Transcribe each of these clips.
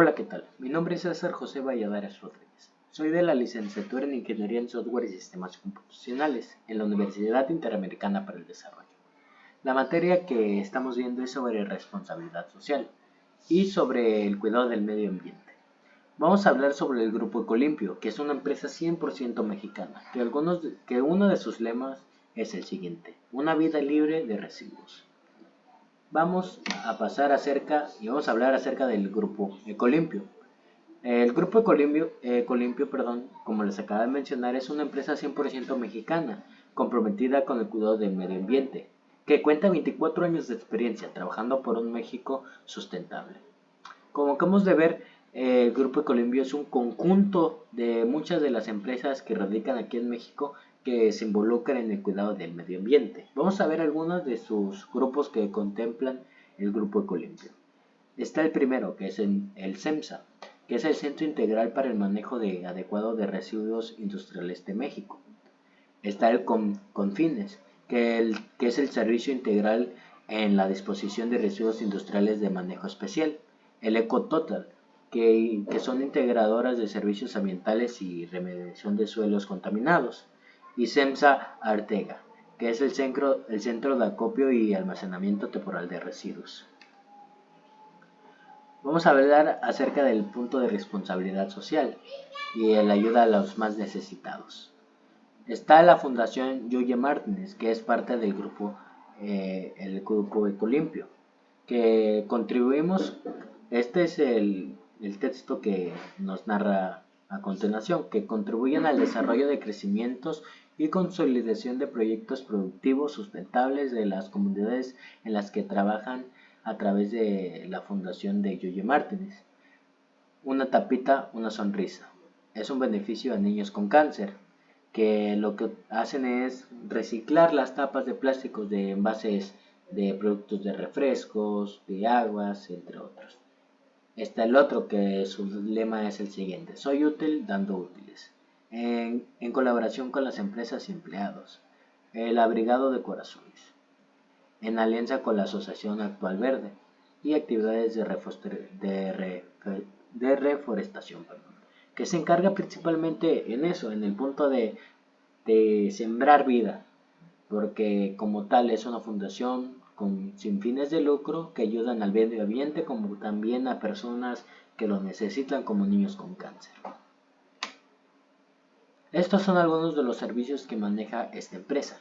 Hola, ¿qué tal? Mi nombre es César José Valladares Rodríguez. Soy de la licenciatura en Ingeniería en Software y Sistemas Computacionales en la Universidad Interamericana para el Desarrollo. La materia que estamos viendo es sobre responsabilidad social y sobre el cuidado del medio ambiente. Vamos a hablar sobre el Grupo Ecolimpio, que es una empresa 100% mexicana, que, algunos, que uno de sus lemas es el siguiente, una vida libre de residuos vamos a pasar acerca y vamos a hablar acerca del grupo Ecolimpio. El grupo Ecolimpio, Ecolimpio perdón, como les acabo de mencionar, es una empresa 100% mexicana comprometida con el cuidado del medio ambiente, que cuenta 24 años de experiencia trabajando por un México sustentable. Como acabamos de ver, el Grupo Ecolimpio es un conjunto de muchas de las empresas que radican aquí en México que se involucran en el cuidado del medio ambiente. Vamos a ver algunos de sus grupos que contemplan el Grupo Ecolimpio. Está el primero, que es el, CEMSA, que es el Centro Integral para el Manejo de, Adecuado de Residuos Industriales de México. Está el CONFINES, que, que es el Servicio Integral en la Disposición de Residuos Industriales de Manejo Especial. El EcoTotal, que, que son integradoras de servicios ambientales y remediación de suelos contaminados y SEMSA Artega, que es el centro, el centro de acopio y almacenamiento temporal de residuos. Vamos a hablar acerca del punto de responsabilidad social y la ayuda a los más necesitados. Está la Fundación Yuye Martínez, que es parte del grupo, eh, el grupo Ecolimpio, que contribuimos, este es el, el texto que nos narra a continuación, que contribuyen al desarrollo de crecimientos y consolidación de proyectos productivos sustentables de las comunidades en las que trabajan a través de la fundación de Yuye Martínez. Una tapita, una sonrisa. Es un beneficio a niños con cáncer, que lo que hacen es reciclar las tapas de plásticos de envases de productos de refrescos, de aguas, entre otros. Está el otro que su lema es el siguiente, soy útil dando útiles en, colaboración con las empresas y empleados, el Abrigado de Corazones, en alianza con la Asociación Actual Verde y actividades de, reforestación, que se encarga principalmente en eso, en el punto de, de sembrar vida, porque como tal es una fundación con, sin fines de lucro que ayudan al medio ambiente como también a personas que lo necesitan como niños con cáncer. Estos son algunos de los servicios que maneja esta empresa,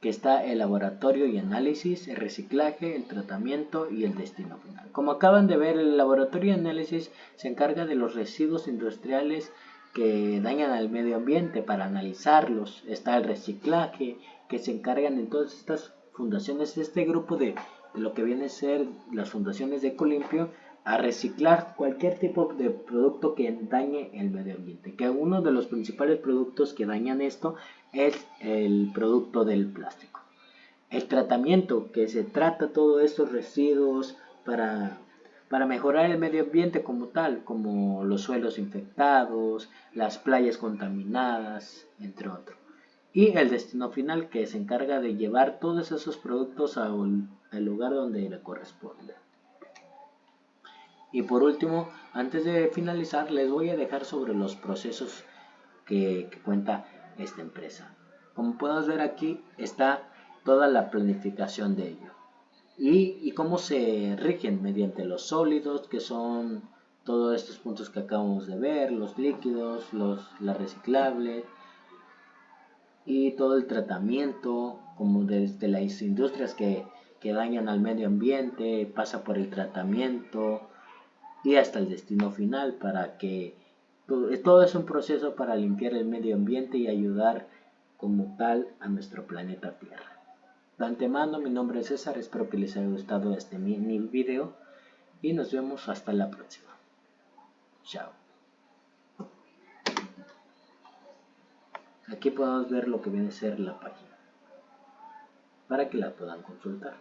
que está el laboratorio y análisis, el reciclaje, el tratamiento y el destino final. Como acaban de ver, el laboratorio y análisis se encarga de los residuos industriales que dañan al medio ambiente para analizarlos. Está el reciclaje, que se encargan en todas estas fundaciones, este grupo de, lo que viene a ser las fundaciones de Ecolimpio, a reciclar cualquier tipo de producto que dañe el medio ambiente. Que uno de los principales productos que dañan esto es el producto del plástico. El tratamiento, que se trata todos estos residuos para, para mejorar el medio ambiente como tal, como los suelos infectados, las playas contaminadas, entre otros. Y el destino final, que se encarga de llevar todos esos productos al lugar donde le corresponde. Y por último, antes de finalizar, les voy a dejar sobre los procesos que, cuenta esta empresa. Como podemos ver aquí está toda la planificación de ello. Y, cómo se rigen mediante los sólidos, que son todos estos puntos que acabamos de ver, los líquidos, los, la reciclable y todo el tratamiento, como desde las industrias que, que dañan al medio ambiente, pasa por el tratamiento, y hasta el destino final para que todo, es un proceso para limpiar el medio ambiente y ayudar como tal a nuestro planeta Tierra. De antemano, mi nombre es César, espero que les haya gustado este mini video y nos vemos hasta la próxima. Chao. Aquí podemos ver lo que viene a ser la página para que la puedan consultar.